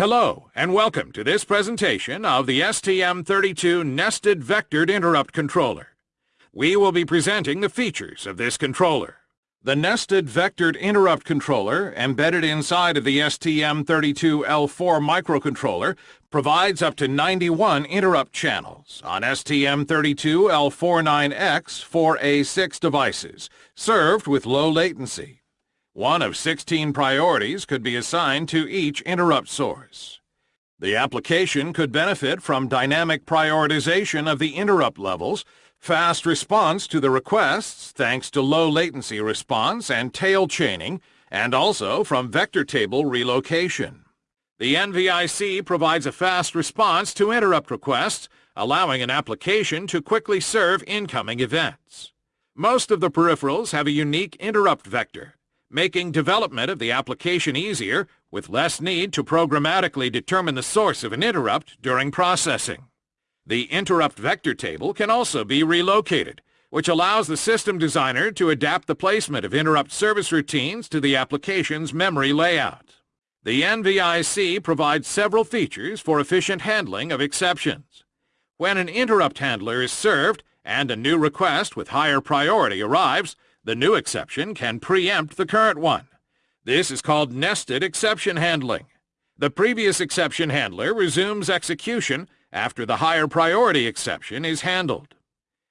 Hello, and welcome to this presentation of the STM32 Nested Vectored Interrupt Controller. We will be presenting the features of this controller. The Nested Vectored Interrupt Controller, embedded inside of the STM32L4 microcontroller, provides up to 91 interrupt channels on STM32L49X 4A6 devices, served with low latency. One of 16 priorities could be assigned to each interrupt source. The application could benefit from dynamic prioritization of the interrupt levels, fast response to the requests thanks to low latency response and tail chaining, and also from vector table relocation. The NVIC provides a fast response to interrupt requests, allowing an application to quickly serve incoming events. Most of the peripherals have a unique interrupt vector, making development of the application easier with less need to programmatically determine the source of an interrupt during processing. The interrupt vector table can also be relocated, which allows the system designer to adapt the placement of interrupt service routines to the application's memory layout. The NVIC provides several features for efficient handling of exceptions. When an interrupt handler is served and a new request with higher priority arrives, the new exception can preempt the current one. This is called nested exception handling. The previous exception handler resumes execution after the higher priority exception is handled.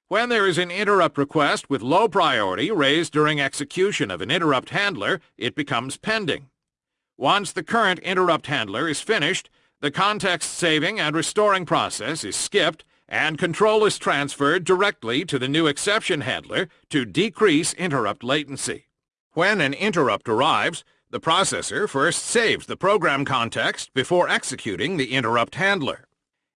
When there is an interrupt request with low priority raised during execution of an interrupt handler, it becomes pending. Once the current interrupt handler is finished, the context saving and restoring process is skipped and control is transferred directly to the new exception handler to decrease interrupt latency. When an interrupt arrives, the processor first saves the program context before executing the interrupt handler.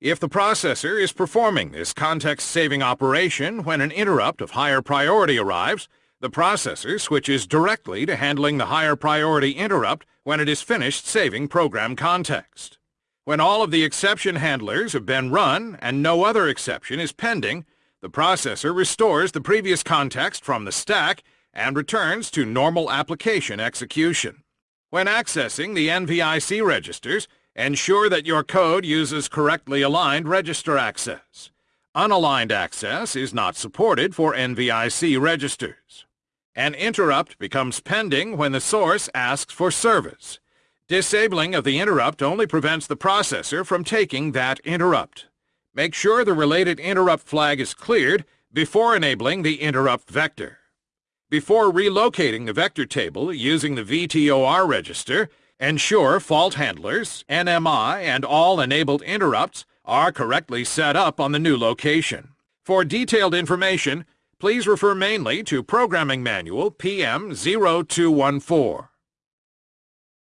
If the processor is performing this context-saving operation when an interrupt of higher priority arrives, the processor switches directly to handling the higher priority interrupt when it is finished saving program context. When all of the exception handlers have been run and no other exception is pending, the processor restores the previous context from the stack and returns to normal application execution. When accessing the NVIC registers, ensure that your code uses correctly aligned register access. Unaligned access is not supported for NVIC registers. An interrupt becomes pending when the source asks for service. Disabling of the interrupt only prevents the processor from taking that interrupt. Make sure the related interrupt flag is cleared before enabling the interrupt vector. Before relocating the vector table using the VTOR register, ensure fault handlers, NMI, and all enabled interrupts are correctly set up on the new location. For detailed information, please refer mainly to Programming Manual PM0214.